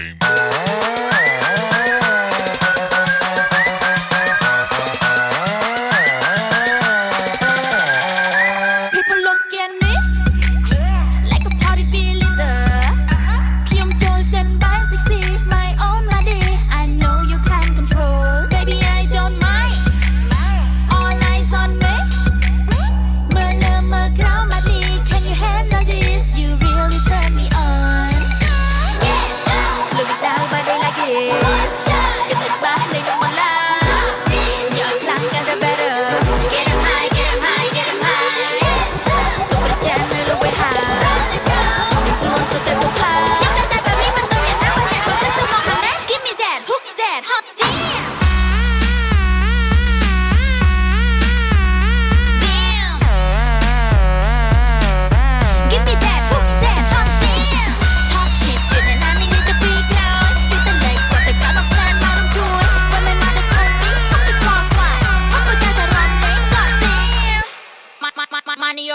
game.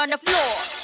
on the floor.